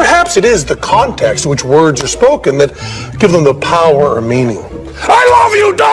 perhaps it is the context in which words are spoken that give them the power or meaning. I love you, dog!